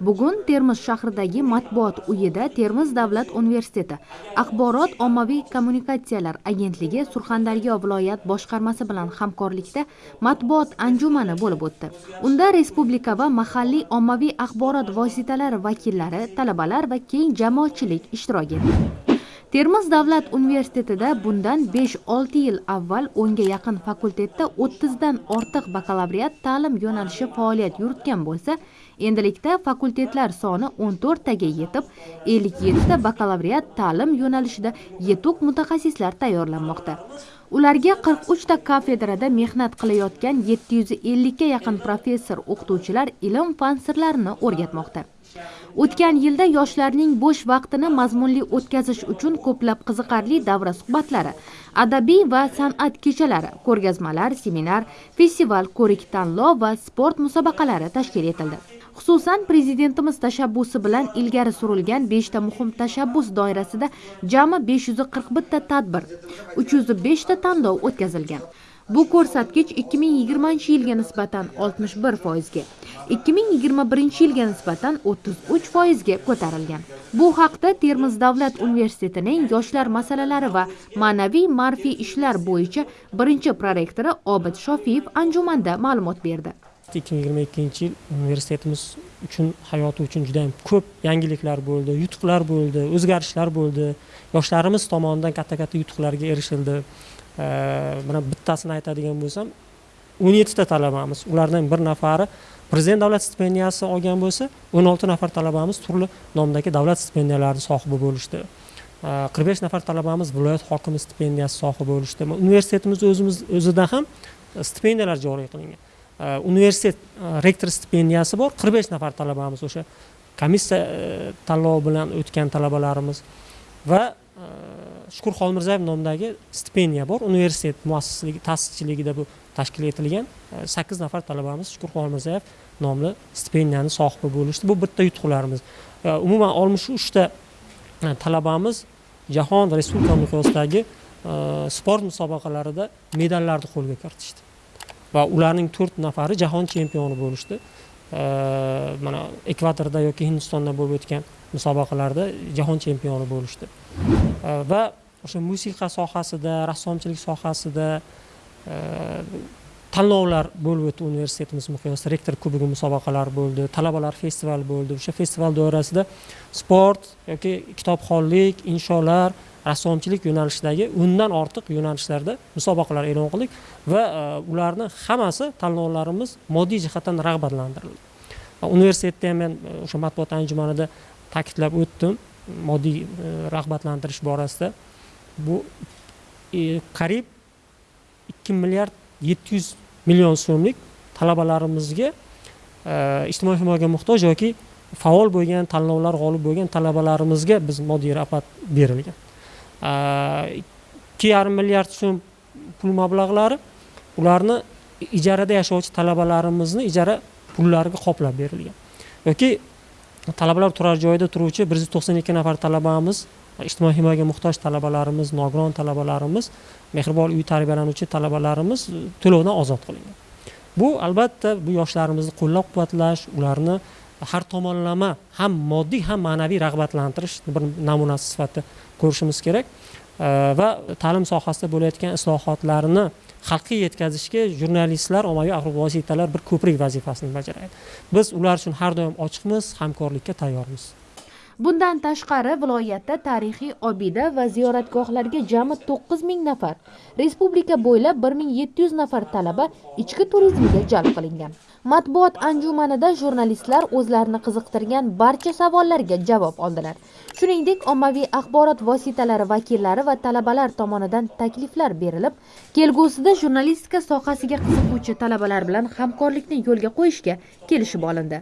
bugun termiz shahridagi matbuot uyida termiz davlat universiteti axborot ommaviy kommunikatsiyalar agentligi surxondaryo viloyat boshqarmasi bilan hamkorlikda matbuot anjumani bo'lib o'tdi. Unda respublika va mahalliy ommaviy axborot vositalari vakillari talabalar va keng jamoatchilik ishtirok etdi. Termiz davlat universitetida bundan 5-6 yil avval 10 ga yaqin fakultetda 30 dan ortiq bakalavriat ta'lim yo'nalishi faoliyat yuritgan bo'lsa endilikda fakultetlar soni 14 taga yetib 57 ta bakalavriat ta'lim yo'nalishida yetuk mutaxassislar tayyorlanmoqda. Ularga 43 ta kafedrada mehnat qilayotgan 750 ga yaqin professor o'qituvchilar ilm fan sirlarini o'rgatmoqda. O'tgan yilda yoshlarning bo'sh vaqtini mazmunli o'tkazish uchun ko'plab qiziqarli davra suhbatlari adabiy va san'at kechalari ko'rgazmalar seminar festival ko'rik tanlov va sport musobaqalari tashkil etildi. Xususan prezidentimiz tashabbusi bilan ilgari surilgan 5 ta muhim tashabbus doirasida jami 541 ta tadbir 305 ta tanlov o'tkazilgan. Bu ko'rsatkich 2020 yilga nisbatan 61 foizga 2021 yilga nisbatan 33 foizga ko'tarilgan. Bu haqda termiz davlat universitetining yoshlar masalalari va ma'naviy ma'rifiy ishlar bo'yicha birinchi prorektori obid shofiyev anjumanda ma'lumot berdi. 2022 yil universitetimiz uchun hayoti uchun juda ko'p yangiliklar bo'ldi yutuqlar bo'ldi o'zgarishlar bo'ldi. Yoshlarimiz tomonidan katta katta yutuqlarga erishildi. Mana bittasini aytadigan bo'lsam o'n yettita talabamiz ulardan bir nafari prezident davlat stipendiyasi olgan bo'lsa o'n olti nafar talabamiz turli nomdagi davlat stipendiyalarini sohibi bo'lishdi. Qirq besh nafar talabamiz viloyat hokimi stipendiyasi sohibi bo'lishdi. Universitetimiz o'zimiz o'zida ham stipendiyalar joriy qilingan. Universitet rektor stipendiyasi bor qirq besh nafar talabamiz o'sha komissiya tanlovi bilan o'tgan talabalarimiz va shukur xolmirzayev nomidagi stipendiya bor universitet muassisligi ta'sischiligida bu tashkil etilgan sakkiz nafar talabamiz shukur xolmirzayev nomli stipendiyani sohibi bo'lishdi bu bitta yutuqlarimiz umuman oltmish uchta talabamiz jahon respublika miqyosidagi sport musobaqalarida medallarni qo'lga kiritishdi va ularning to'rt nafari jahon chempioni bo'lishdi. Mana ekvadorda yoki hindistonda bo'lib o'tgan musobaqalarda jahon chempioni bo'lishdi. Va o'sha musiqa sohasida rassomchilik sohasida tanlovlar bo'lib o'tdi universitetimiz miqyosida rektor kubogi musobaqalari bo'ldi talabalar festivali bo'ldi. O'sha festival doirasida sport yoki kitobxonlik insholar rassomchilik yo'nalishidagi o'ndan ortiq yo'nalishlarda musobaqalar e'lon qildik va e, ularni hammasi tanlovlarimiz moddiy jihatdan rag'batlantirildi. Universitetda ham men e, o'sha matbuot anjumanida ta'kidlab o'tdim moddiy e, rag'batlantirish borasida. Bu qariyb ikki milliard yetti yuz million so'mlik talabalarimizga ijtimoiy himoyaga muhtoj yoki faol bo'lgan tanlovlar g'olib bo'lgan talabalarimizga biz moddiy rag'bat berilgan. Ikki yarim milliard so'm pul mablag'lari ularni ijarada yashovchi talabalarimizni ijara pullariga qoplab berilgan. Yoki talabalar turar joyida turuvchi bir yuz to'qson ikki nafar talabamiz ijtimoiy himoyaga muhtoj talabalarimiz nogiron talabalarimiz mehribon uy tarbiyalanuvchi talabalarimiz to'lovdan ozod qilingan. Bu albatta bu yoshlarimizni qo'llab quvvatlash ularni har tomonlama ham moddiy ham ma'naviy rag'batlantirish bir namunasi sifatida ko'rishimiz kerak. Va ta'lim sohasida bo'layotgan islohotlarni xalqqa yetkazishga jurnalistlar ommaviy axborot vositalar bir ko'prik vazifasini bajaradi. Biz ular uchun har doim ochiqmiz hamkorlikka tayyormiz. Bundan tashqari viloyatda tarixiy obida va ziyoratgohlarga jami to'qqiz ming nafar respublika bo'ylab bir ming yetti yuz nafar talaba ichki turizmga jalb qilingan. Matbuot anjumanida jurnalistlar o'zlarini qiziqtirgan barcha savollarga javob oldilar. Shuningdek ommaviy axborot vositalari vakillari va talabalar tomonidan takliflar berilib kelgusida jurnalistika sohasiga qiziquvchi talabalar bilan hamkorlikni yo'lga qo'yishga kelishib olindi.